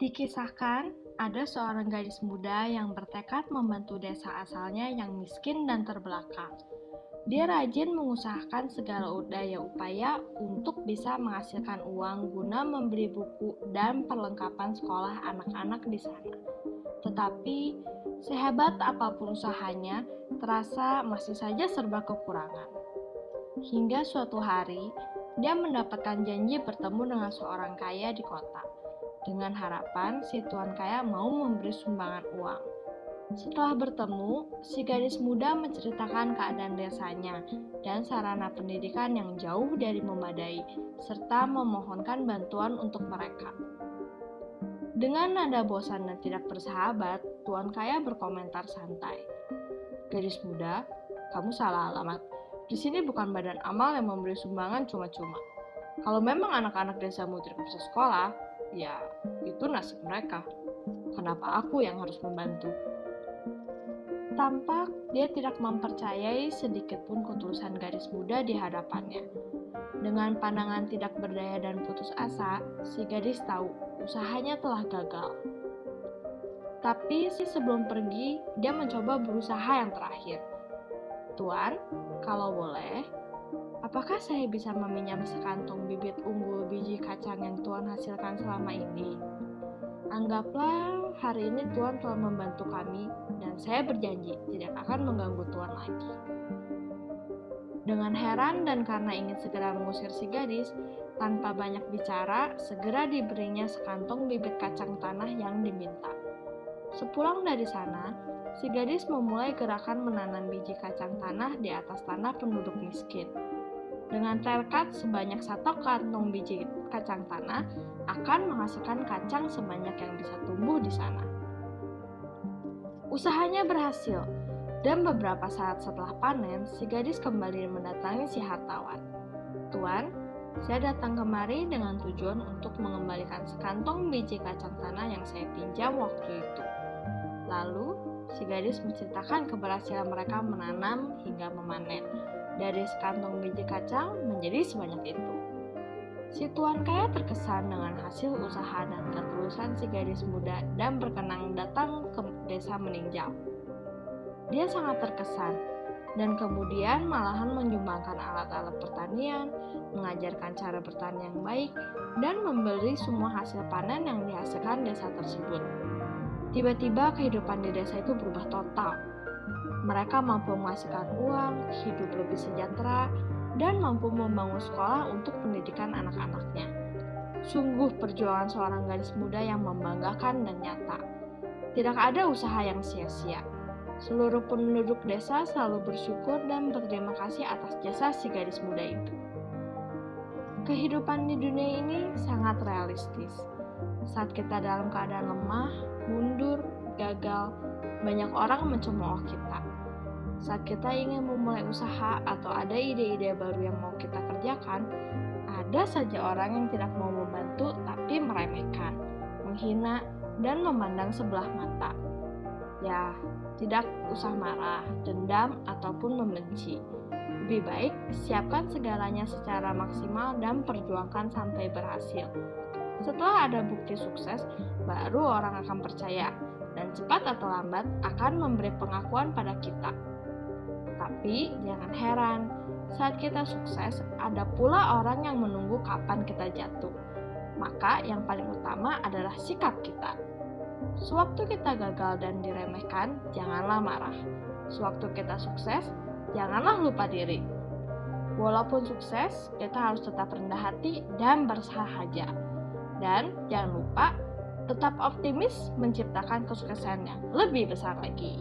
Dikisahkan, ada seorang gadis muda yang bertekad membantu desa asalnya yang miskin dan terbelakang. Dia rajin mengusahakan segala daya upaya untuk bisa menghasilkan uang guna membeli buku dan perlengkapan sekolah anak-anak di sana. Tetapi, sehebat apa pun usahanya, terasa masih saja serba kekurangan. Hingga suatu hari, dia mendapatkan janji bertemu dengan seorang kaya di kota dengan harapan si tuan kaya mau memberi sumbangan uang. Setelah bertemu, si gadis muda menceritakan keadaan desanya dan sarana pendidikan yang jauh dari memadai, serta memohonkan bantuan untuk mereka. Dengan nada bosan dan tidak bersahabat, tuan kaya berkomentar santai. Gadis muda, kamu salah alamat. Di sini bukan badan amal yang memberi sumbangan cuma-cuma. Kalau memang anak-anak desamu tidak bisa sekolah, ya itu nasib mereka. Kenapa aku yang harus membantu? Tampak dia tidak mempercayai sedikit pun ketulusan gadis muda di hadapannya. Dengan pandangan tidak berdaya dan putus asa, si gadis tahu usahanya telah gagal. Tapi si sebelum pergi, dia mencoba berusaha yang terakhir. Tuan, kalau boleh, Apakah saya bisa meminjam sekantung bibit unggul biji kacang yang Tuhan hasilkan selama ini? Anggaplah hari ini Tuhan telah membantu kami dan saya berjanji tidak akan mengganggu Tuhan lagi. Dengan heran dan karena ingin segera mengusir si gadis, tanpa banyak bicara, segera diberinya sekantong bibit kacang tanah yang diminta. Sepulang dari sana, si gadis memulai gerakan menanam biji kacang tanah di atas tanah penduduk miskin. Dengan tekad sebanyak satu kantong biji kacang tanah akan menghasilkan kacang sebanyak yang bisa tumbuh di sana. Usahanya berhasil, dan beberapa saat setelah panen, si gadis kembali mendatangi si hartawan. Tuan, saya datang kemari dengan tujuan untuk mengembalikan sekantong biji kacang tanah yang saya pinjam waktu itu. Lalu, si gadis menceritakan keberhasilan mereka menanam hingga memanen dari sekantong biji kacang menjadi sebanyak itu. Si tuan kaya terkesan dengan hasil usaha dan ketulusan si gadis muda dan berkenang datang ke desa meninjau. Dia sangat terkesan dan kemudian malahan menyumbangkan alat-alat pertanian, mengajarkan cara bertani yang baik, dan membeli semua hasil panen yang dihasilkan desa tersebut. Tiba-tiba kehidupan di desa itu berubah total mereka mampu menghasilkan uang, hidup lebih sejahtera, dan mampu membangun sekolah untuk pendidikan anak-anaknya. Sungguh perjuangan seorang gadis muda yang membanggakan dan nyata. Tidak ada usaha yang sia-sia. Seluruh penduduk desa selalu bersyukur dan berterima kasih atas jasa si gadis muda itu. Kehidupan di dunia ini sangat realistis. Saat kita dalam keadaan lemah, mundur, gagal, banyak orang mencemooh kita. Saat kita ingin memulai usaha atau ada ide-ide baru yang mau kita kerjakan, ada saja orang yang tidak mau membantu tapi meremehkan, menghina, dan memandang sebelah mata. Ya, tidak usah marah, dendam, ataupun membenci. Lebih baik siapkan segalanya secara maksimal dan perjuangkan sampai berhasil. Setelah ada bukti sukses, baru orang akan percaya dan cepat atau lambat akan memberi pengakuan pada kita. Tapi jangan heran, saat kita sukses, ada pula orang yang menunggu kapan kita jatuh. Maka yang paling utama adalah sikap kita. Sewaktu kita gagal dan diremehkan, janganlah marah. Sewaktu kita sukses, janganlah lupa diri. Walaupun sukses, kita harus tetap rendah hati dan bersahaja. Dan jangan lupa tetap optimis menciptakan kesuksesan yang lebih besar lagi.